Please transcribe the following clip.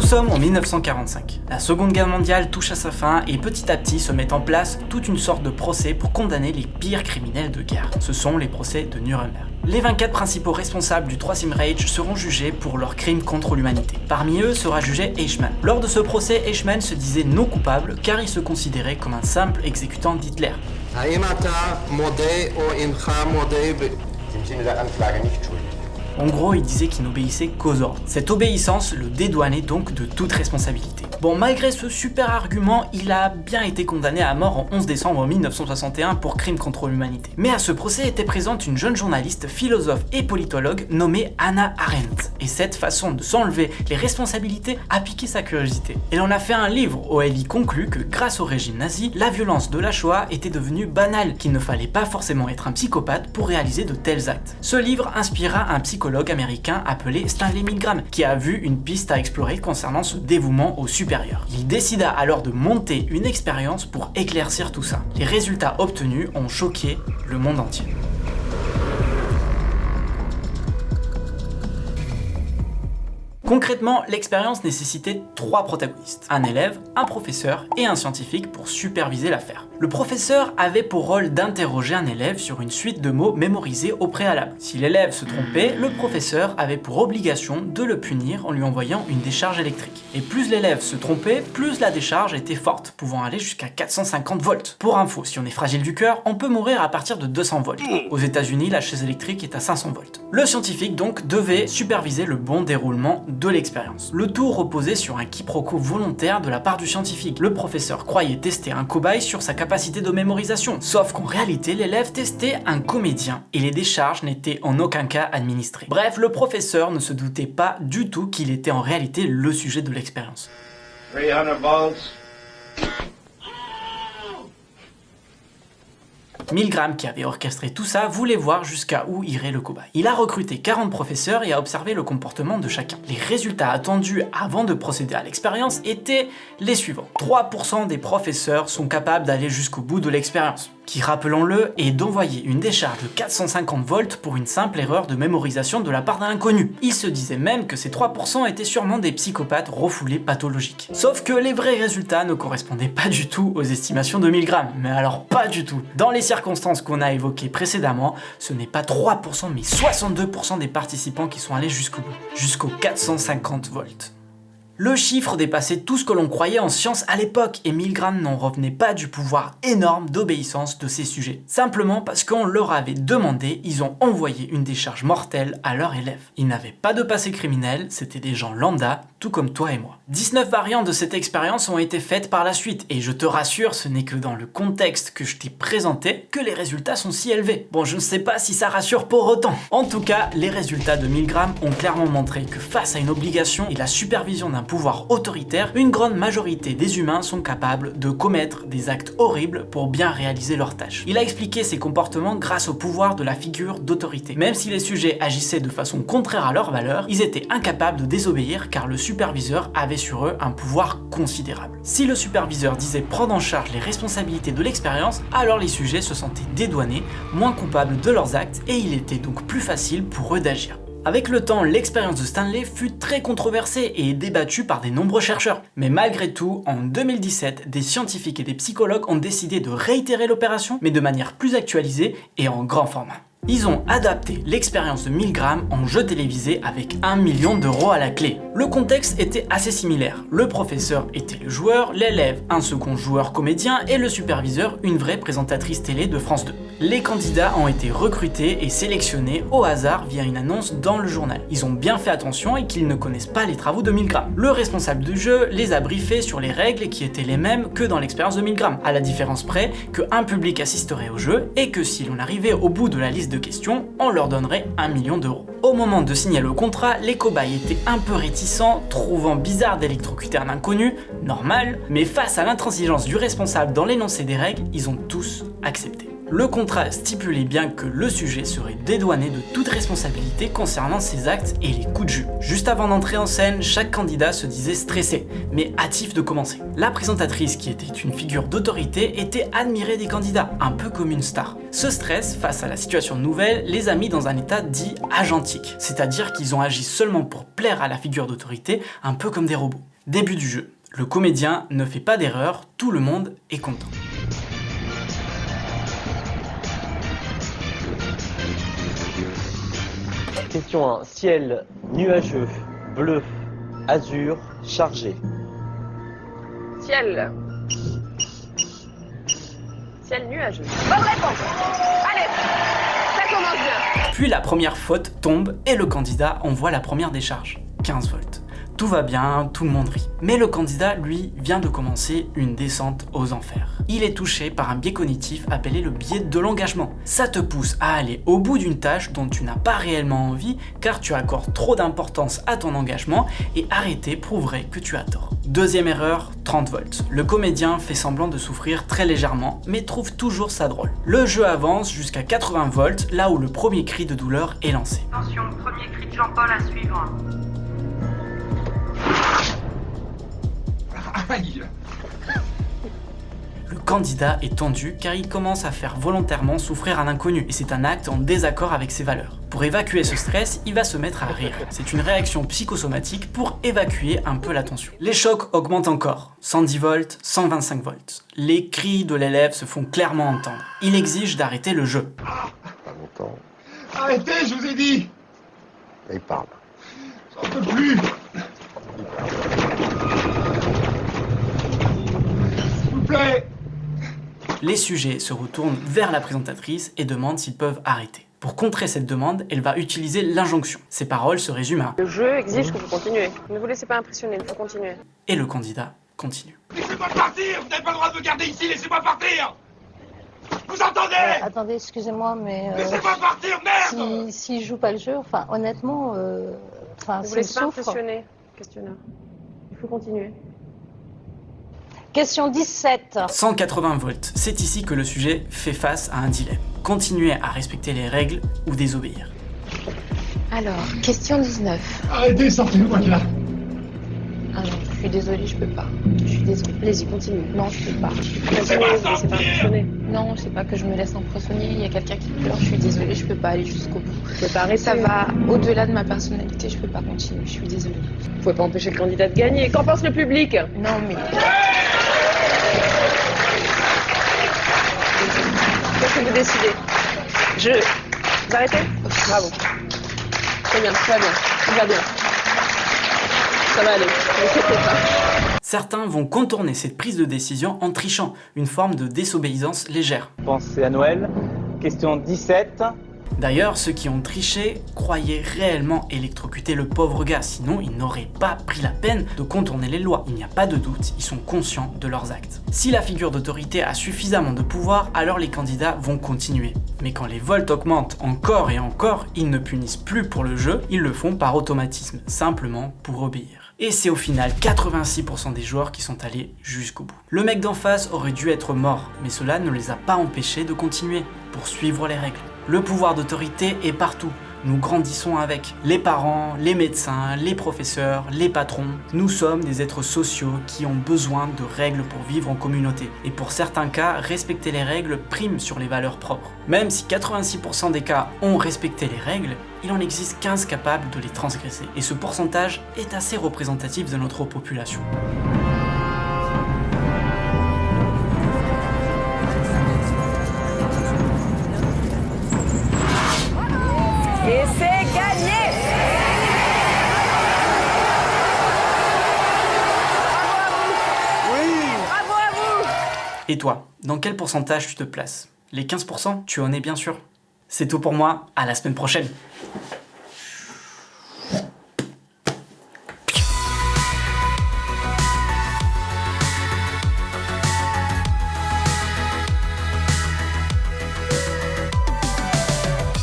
Nous sommes en 1945. La seconde guerre mondiale touche à sa fin et petit à petit se met en place toute une sorte de procès pour condamner les pires criminels de guerre. Ce sont les procès de Nuremberg. Les 24 principaux responsables du Troisième Reich seront jugés pour leurs crimes contre l'humanité. Parmi eux sera jugé Eichmann. Lors de ce procès, Eichmann se disait non coupable car il se considérait comme un simple exécutant d'Hitler. En gros, il disait qu'il n'obéissait qu'aux ordres. Cette obéissance le dédouanait donc de toute responsabilité. Bon, malgré ce super argument, il a bien été condamné à mort en 11 décembre 1961 pour crime contre l'humanité. Mais à ce procès était présente une jeune journaliste, philosophe et politologue nommée Anna Arendt. Et cette façon de s'enlever les responsabilités a piqué sa curiosité. Elle en a fait un livre où elle y conclut que grâce au régime nazi, la violence de la Shoah était devenue banale, qu'il ne fallait pas forcément être un psychopathe pour réaliser de tels actes. Ce livre inspira un psychologue américain appelé Stanley Milgram, qui a vu une piste à explorer concernant ce dévouement au super il décida alors de monter une expérience pour éclaircir tout ça. Les résultats obtenus ont choqué le monde entier. Concrètement, l'expérience nécessitait trois protagonistes, un élève, un professeur et un scientifique pour superviser l'affaire. Le professeur avait pour rôle d'interroger un élève sur une suite de mots mémorisés au préalable. Si l'élève se trompait, le professeur avait pour obligation de le punir en lui envoyant une décharge électrique. Et plus l'élève se trompait, plus la décharge était forte, pouvant aller jusqu'à 450 volts. Pour info, si on est fragile du cœur, on peut mourir à partir de 200 volts. Aux états unis la chaise électrique est à 500 volts. Le scientifique donc devait superviser le bon déroulement de l'expérience. Le tout reposait sur un quiproquo volontaire de la part du scientifique. Le professeur croyait tester un cobaye sur sa capacité de mémorisation. Sauf qu'en réalité, l'élève testait un comédien et les décharges n'étaient en aucun cas administrées. Bref, le professeur ne se doutait pas du tout qu'il était en réalité le sujet de l'expérience. Milgram, qui avait orchestré tout ça, voulait voir jusqu'à où irait le cobaye. Il a recruté 40 professeurs et a observé le comportement de chacun. Les résultats attendus avant de procéder à l'expérience étaient les suivants. 3% des professeurs sont capables d'aller jusqu'au bout de l'expérience qui, rappelons-le, est d'envoyer une décharge de 450 volts pour une simple erreur de mémorisation de la part d'un inconnu. Il se disait même que ces 3% étaient sûrement des psychopathes refoulés pathologiques. Sauf que les vrais résultats ne correspondaient pas du tout aux estimations de 1000 grammes, mais alors pas du tout. Dans les circonstances qu'on a évoquées précédemment, ce n'est pas 3% mais 62% des participants qui sont allés jusqu'au bout, jusqu'aux 450 volts. Le chiffre dépassait tout ce que l'on croyait en science à l'époque et Milgram n'en revenait pas du pouvoir énorme d'obéissance de ces sujets. Simplement parce qu'on leur avait demandé, ils ont envoyé une décharge mortelle à leurs élèves. Ils n'avaient pas de passé criminel, c'était des gens lambda, tout comme toi et moi. 19 variantes de cette expérience ont été faites par la suite et je te rassure, ce n'est que dans le contexte que je t'ai présenté que les résultats sont si élevés. Bon, je ne sais pas si ça rassure pour autant. En tout cas, les résultats de Milgram ont clairement montré que face à une obligation et la supervision d'un pouvoir autoritaire, une grande majorité des humains sont capables de commettre des actes horribles pour bien réaliser leurs tâches. Il a expliqué ses comportements grâce au pouvoir de la figure d'autorité. Même si les sujets agissaient de façon contraire à leurs valeurs, ils étaient incapables de désobéir car le superviseur avait sur eux un pouvoir considérable. Si le superviseur disait prendre en charge les responsabilités de l'expérience, alors les sujets se sentaient dédouanés, moins coupables de leurs actes et il était donc plus facile pour eux d'agir. Avec le temps, l'expérience de Stanley fut très controversée et débattue par de nombreux chercheurs. Mais malgré tout, en 2017, des scientifiques et des psychologues ont décidé de réitérer l'opération, mais de manière plus actualisée et en grand format. Ils ont adapté l'expérience de Milgram en jeu télévisé avec 1 million d'euros à la clé. Le contexte était assez similaire. Le professeur était le joueur, l'élève un second joueur comédien et le superviseur une vraie présentatrice télé de France 2. Les candidats ont été recrutés et sélectionnés au hasard via une annonce dans le journal. Ils ont bien fait attention et qu'ils ne connaissent pas les travaux de Milgram. Le responsable du jeu les a briefés sur les règles qui étaient les mêmes que dans l'expérience de Milgram, à la différence près qu'un public assisterait au jeu et que si l'on arrivait au bout de la liste de questions, on leur donnerait un million d'euros. Au moment de signer le contrat, les cobayes étaient un peu réticents, trouvant bizarre d'électrocuter un inconnu, normal, mais face à l'intransigeance du responsable dans l'énoncé des règles, ils ont tous accepté. Le contrat stipulait bien que le sujet serait dédouané de toute responsabilité concernant ses actes et les coups de jus. Juste avant d'entrer en scène, chaque candidat se disait stressé, mais hâtif de commencer. La présentatrice, qui était une figure d'autorité, était admirée des candidats, un peu comme une star. Ce stress, face à la situation nouvelle, les a mis dans un état dit agentique, c'est-à-dire qu'ils ont agi seulement pour plaire à la figure d'autorité, un peu comme des robots. Début du jeu. Le comédien ne fait pas d'erreur, tout le monde est content. Question 1. Ciel nuageux, bleu, azur, chargé. Ciel. Ciel nuageux. Bonne réponse Allez, ça commence bien Puis la première faute tombe et le candidat envoie la première décharge, 15 volts. Tout va bien, tout le monde rit. Mais le candidat, lui, vient de commencer une descente aux enfers. Il est touché par un biais cognitif appelé le biais de l'engagement. Ça te pousse à aller au bout d'une tâche dont tu n'as pas réellement envie car tu accordes trop d'importance à ton engagement et arrêter prouverait que tu as tort. Deuxième erreur, 30 volts. Le comédien fait semblant de souffrir très légèrement mais trouve toujours ça drôle. Le jeu avance jusqu'à 80 volts là où le premier cri de douleur est lancé. Attention, premier cri de Jean-Paul à suivre. Le candidat est tendu car il commence à faire volontairement souffrir un inconnu et c'est un acte en désaccord avec ses valeurs. Pour évacuer ce stress, il va se mettre à rire. C'est une réaction psychosomatique pour évacuer un peu la tension. Les chocs augmentent encore. 110 volts, 125 volts. Les cris de l'élève se font clairement entendre. Il exige d'arrêter le jeu. Pas longtemps. Arrêtez, je vous ai dit Là, il parle. J'en peux plus S'il vous plaît Les sujets se retournent vers la présentatrice et demandent s'ils peuvent arrêter. Pour contrer cette demande, elle va utiliser l'injonction. Ses paroles se résument à Le jeu exige que vous continuez. Ne vous laissez pas impressionner, il faut continuer. et le candidat continue. Laissez-moi partir Vous n'avez pas le droit de me garder ici, laissez-moi partir Vous entendez Euh, attendez, excusez-moi, mais euh, Laissez-moi partir, merde si, si je joue pas le jeu, enfin honnêtement, euh, enfin Ne vous laissez pas impressionner, questionneur. Il faut continuer. Question 17. 180 volts, c'est ici que le sujet fait face à un dilemme. Continuer à respecter les règles ou désobéir. Alors, question 19. Arrêtez, sortez-moi de là Ah non, je suis désolée, je peux pas. Je suis désolée. Allez-y, continuez. Non, je peux pas. Vous ne laissez pas impressionner. Non, c'est pas que je me laisse impressionner. Il y a quelqu'un qui pleure. Je suis désolée, je peux pas aller jusqu'au bout. Pas arrêter. Ça va au-delà de ma personnalité. Je peux pas continuer. Je suis désolée. Vous pouvez pas empêcher le candidat de gagner. Qu'en pense le public? Non, mais que vous décidez Je... Vous arrêtez Bravo. Très bien, très bien. Tout va bien. Ça va aller. Ne vous inquiétez pas. Certains vont contourner cette prise de décision en trichant, une forme de désobéissance légère. Pensez à Noël. Question 17. D'ailleurs, ceux qui ont triché croyaient réellement électrocuter le pauvre gars, sinon ils n'auraient pas pris la peine de contourner les lois. Il n'y a pas de doute, ils sont conscients de leurs actes. Si la figure d'autorité a suffisamment de pouvoir, alors les candidats vont continuer. Mais quand les volts augmentent encore et encore, ils ne punissent plus pour le jeu, ils le font par automatisme, simplement pour obéir. Et c'est au final 86% des joueurs qui sont allés jusqu'au bout. Le mec d'en face aurait dû être mort, mais cela ne les a pas empêchés de continuer, pour suivre les règles. Le pouvoir d'autorité est partout. Nous grandissons avec. Les parents, les médecins, les professeurs, les patrons. Nous sommes des êtres sociaux qui ont besoin de règles pour vivre en communauté. Et pour certains cas, respecter les règles prime sur les valeurs propres. Même si 86% des cas ont respecté les règles, il en existe 15 capables de les transgresser. Et ce pourcentage est assez représentatif de notre population. Et toi, dans quel pourcentage tu te places? Les 15% Tu en es bien sûr. C'est tout pour moi, à la semaine prochaine